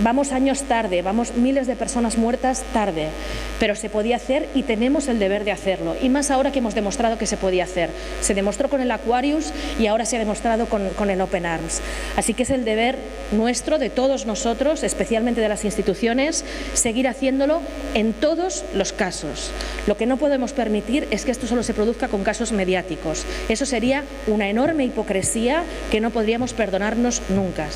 Vamos años tarde, vamos miles de personas muertas tarde, pero se podía hacer y tenemos el deber de hacerlo. Y más ahora que hemos demostrado que se podía hacer. Se demostró con el Aquarius y ahora se ha demostrado con, el Open Arms. Así que es el deber nuestro, de todos nosotros, especialmente de las instituciones, seguir haciéndolo en todos los casos. Lo que no podemos permitir es que esto solo se produzca con casos mediáticos. Eso sería una enorme hipocresía que no podríamos perdonarnos nunca.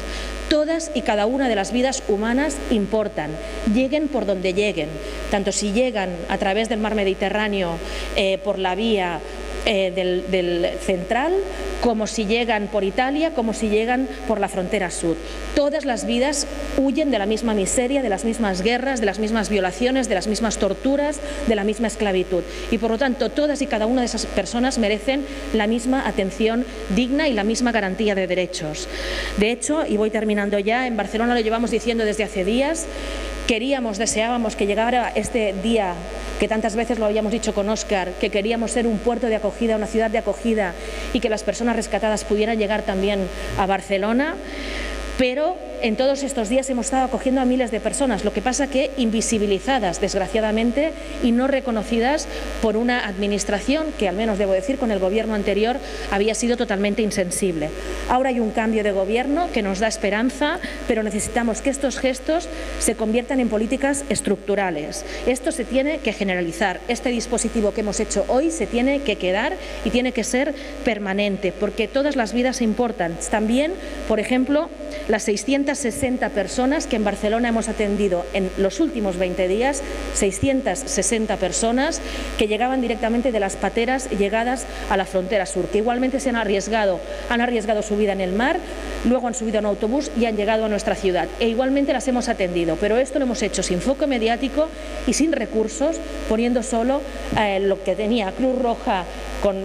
Todas y cada una de las vidas humanas importan, lleguen por donde lleguen, tanto si llegan a través del mar Mediterráneo eh, por la vía eh, del, del, central, como si llegan por Italia, como si llegan por la frontera sur. Todas las vidas huyen de la misma miseria, de las mismas guerras, de las mismas violaciones, de las mismas torturas, de la misma esclavitud. Y por lo tanto, todas y cada una de esas personas merecen la misma atención digna y la misma garantía de derechos. De hecho, y voy terminando ya, en Barcelona lo llevamos diciendo desde hace días, queríamos, deseábamos que llegara este día que tantas veces lo habíamos dicho con Óscar, que queríamos ser un puerto de acogida, una ciudad de acogida y que las personas rescatadas pudieran llegar también a Barcelona pero en todos estos días hemos estado acogiendo a miles de personas, lo que pasa que invisibilizadas, desgraciadamente, y no reconocidas por una administración que, al menos debo decir, con el gobierno anterior había sido totalmente insensible. Ahora hay un cambio de gobierno que nos da esperanza, pero necesitamos que estos gestos se conviertan en políticas estructurales. Esto se tiene que generalizar. Este dispositivo que hemos hecho hoy se tiene que quedar y tiene que ser permanente, porque todas las vidas importan. También, por ejemplo, las 660 personas que en Barcelona hemos atendido en los últimos 20 días, 660 personas que llegaban directamente de las pateras llegadas a la frontera sur, que igualmente se han arriesgado, han arriesgado su vida en el mar, luego han subido a un autobús y han llegado a nuestra ciudad. E igualmente las hemos atendido, pero esto lo hemos hecho sin foco mediático y sin recursos, poniendo solo eh, lo que tenía Cruz Roja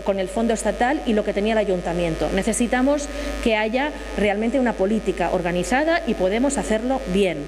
con, el fondo estatal y lo que tenía el ayuntamiento. Necesitamos que haya realmente una política organizada y podemos hacerlo bien.